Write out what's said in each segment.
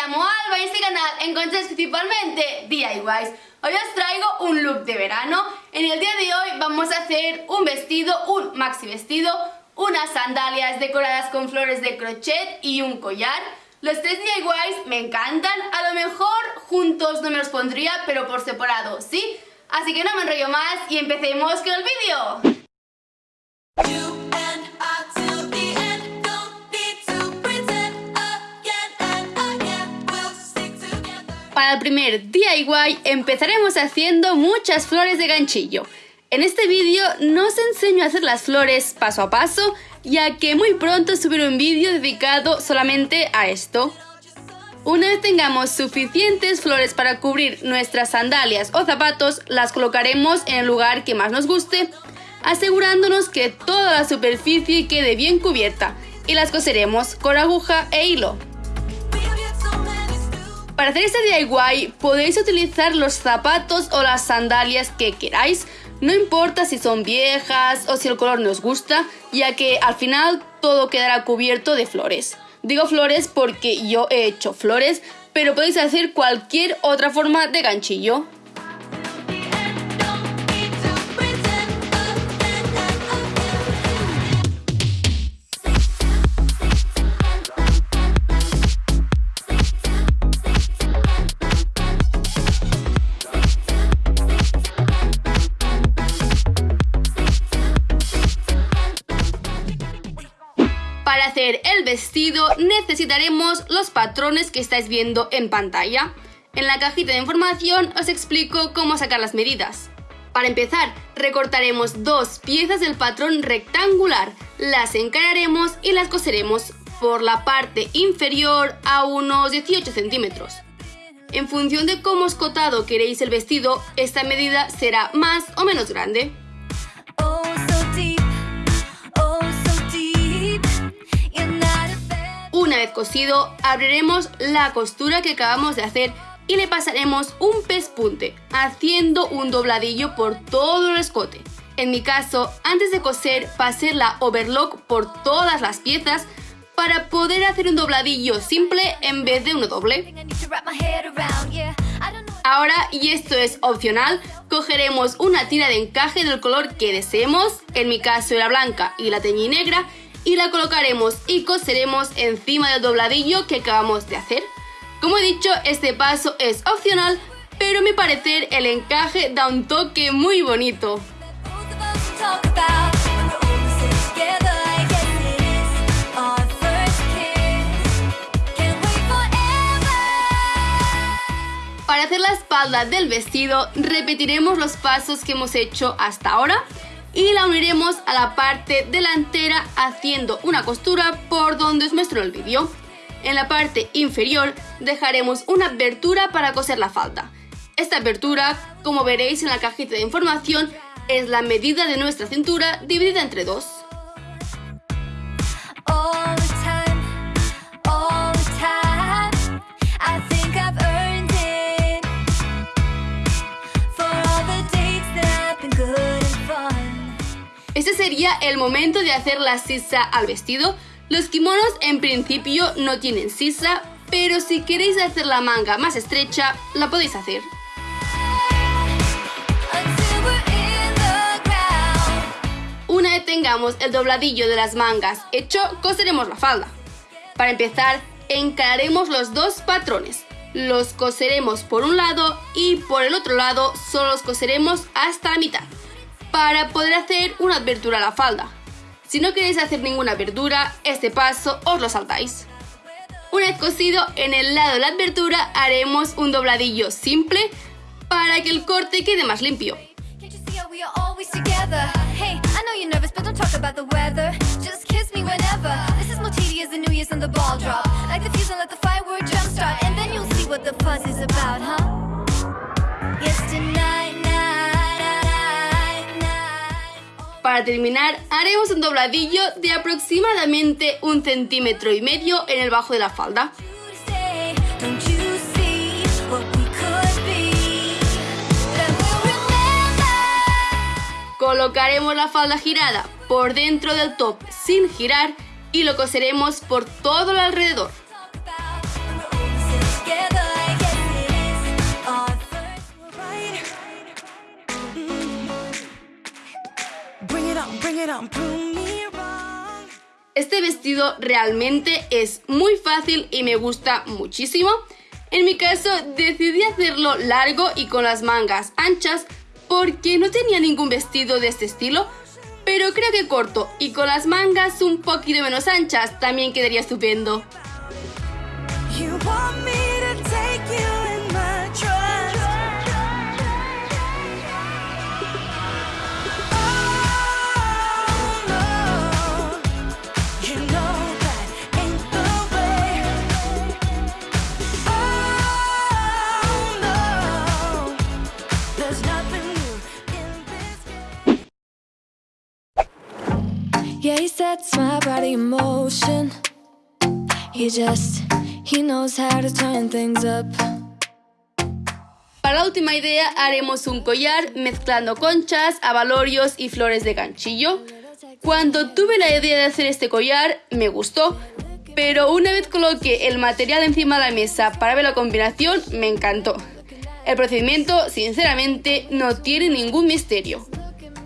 llamo Alba y este canal encontráis principalmente DIYs. Hoy os traigo un look de verano. En el día de hoy vamos a hacer un vestido, un maxi vestido, unas sandalias decoradas con flores de crochet y un collar. Los tres DIYs me encantan, a lo mejor juntos no me los pondría, pero por separado sí. Así que no me enrollo más y empecemos con el vídeo. Para el primer DIY empezaremos haciendo muchas flores de ganchillo. En este vídeo no os enseño a hacer las flores paso a paso, ya que muy pronto subiré un vídeo dedicado solamente a esto. Una vez tengamos suficientes flores para cubrir nuestras sandalias o zapatos, las colocaremos en el lugar que más nos guste, asegurándonos que toda la superficie quede bien cubierta y las coseremos con aguja e hilo. Para hacer este DIY podéis utilizar los zapatos o las sandalias que queráis, no importa si son viejas o si el color nos gusta, ya que al final todo quedará cubierto de flores. Digo flores porque yo he hecho flores, pero podéis hacer cualquier otra forma de ganchillo. El vestido necesitaremos los patrones que estáis viendo en pantalla. En la cajita de información os explico cómo sacar las medidas. Para empezar, recortaremos dos piezas del patrón rectangular, las encararemos y las coseremos por la parte inferior a unos 18 centímetros. En función de cómo escotado queréis el vestido, esta medida será más o menos grande. Vez cosido, abriremos la costura que acabamos de hacer y le pasaremos un pespunte, haciendo un dobladillo por todo el escote. En mi caso, antes de coser, pasé la overlock por todas las piezas para poder hacer un dobladillo simple en vez de uno doble. Ahora, y esto es opcional, cogeremos una tira de encaje del color que deseemos, en mi caso era blanca y la teñí negra, y la colocaremos y coseremos encima del dobladillo que acabamos de hacer. Como he dicho, este paso es opcional, pero a mi parecer el encaje da un toque muy bonito. Para hacer la espalda del vestido repetiremos los pasos que hemos hecho hasta ahora y la uniremos a la parte delantera haciendo una costura por donde os muestro el vídeo. En la parte inferior dejaremos una abertura para coser la falda. Esta abertura, como veréis en la cajita de información, es la medida de nuestra cintura dividida entre dos. El momento de hacer la sisa al vestido. Los kimonos en principio no tienen sisa, pero si queréis hacer la manga más estrecha, la podéis hacer. Una vez tengamos el dobladillo de las mangas hecho, coseremos la falda. Para empezar, encararemos los dos patrones. Los coseremos por un lado y por el otro lado solo los coseremos hasta la mitad para poder hacer una abertura a la falda. Si no queréis hacer ninguna abertura, este paso os lo saltáis. Una vez cosido, en el lado de la abertura haremos un dobladillo simple para que el corte quede más limpio. Para terminar, haremos un dobladillo de aproximadamente un centímetro y medio en el bajo de la falda. Colocaremos la falda girada por dentro del top sin girar y lo coseremos por todo el alrededor. Este vestido realmente es muy fácil y me gusta muchísimo. En mi caso decidí hacerlo largo y con las mangas anchas porque no tenía ningún vestido de este estilo, pero creo que corto y con las mangas un poquito menos anchas también quedaría estupendo. Sets my body in motion. He just, he knows how to turn things up. Para la última idea haremos un collar mezclando conchas, abalorios y flores de ganchillo. Cuando tuve la idea de hacer este collar me gustó, pero una vez coloqué el material encima de la mesa para ver la combinación me encantó. El procedimiento sinceramente no tiene ningún misterio.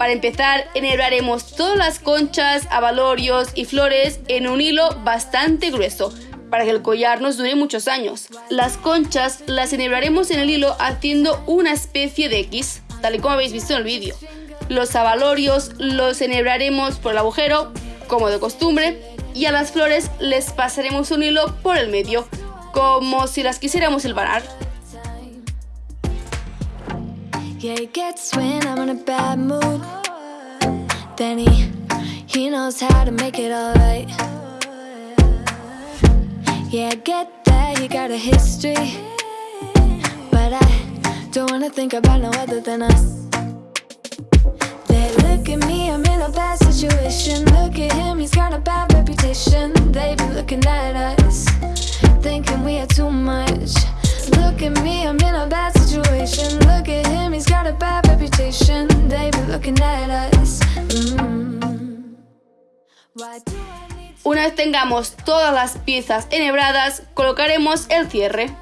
Para empezar, enhebraremos todas las conchas, abalorios y flores en un hilo bastante grueso para que el collar nos dure muchos años. Las conchas las enhebraremos en el hilo haciendo una especie de X, tal y como habéis visto en el vídeo. Los abalorios los enhebraremos por el agujero, como de costumbre, y a las flores les pasaremos un hilo por el medio, como si las quisiéramos hilvanar. Yeah, he gets when I'm in a bad mood. Then he, he knows how to make it alright. Yeah, I get that he got a history. But I don't wanna think about no other than us. They look at me, I'm in a bad situation. Look at him, he's got a bad reputation. They be looking at us, thinking we are too much. Look at me, I'm in a bad situation. Look at him, he's got a bad reputation. They be looking at us. Mm. Una vez tengamos todas las piezas enhebradas, colocaremos el cierre.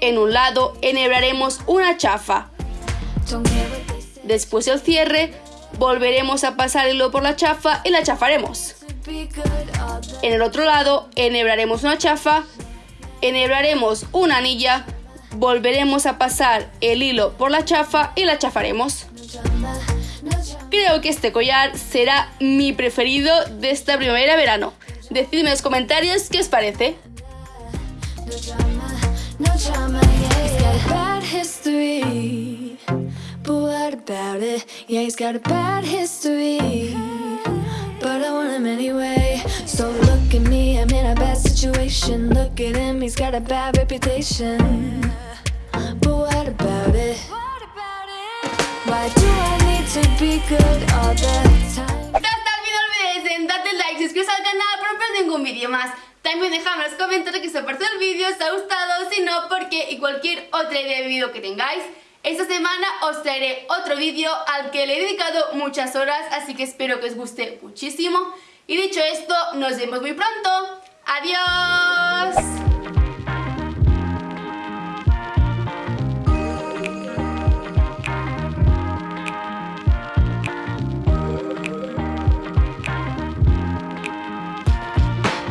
En un lado enhebraremos una chafa. Después el cierre, volveremos a pasar el hilo por la chafa y la chafaremos. En el otro lado enhebraremos una chafa, enhebraremos una anilla volveremos a pasar el hilo por la chafa y la chafaremos. Creo que este collar será mi preferido de esta primavera-verano. Decidme en los comentarios qué os parece. look at me, I'm in a bad situation. Look at him, he's got a bad reputation. But what about it? Why do I need to be good all the time? Hasta el final olvides en darle like, suscribirse al canal para no perder ningún vídeo más. También dejadme en los comentarios que os ha parecido el vídeo, os ha gustado, si no, porque y cualquier otra idea de vídeo que tengáis. Esta semana os traeré otro vídeo al que le he dedicado muchas horas, así que espero que os guste muchísimo. Y dicho esto, nos vemos muy pronto. ¡Adiós!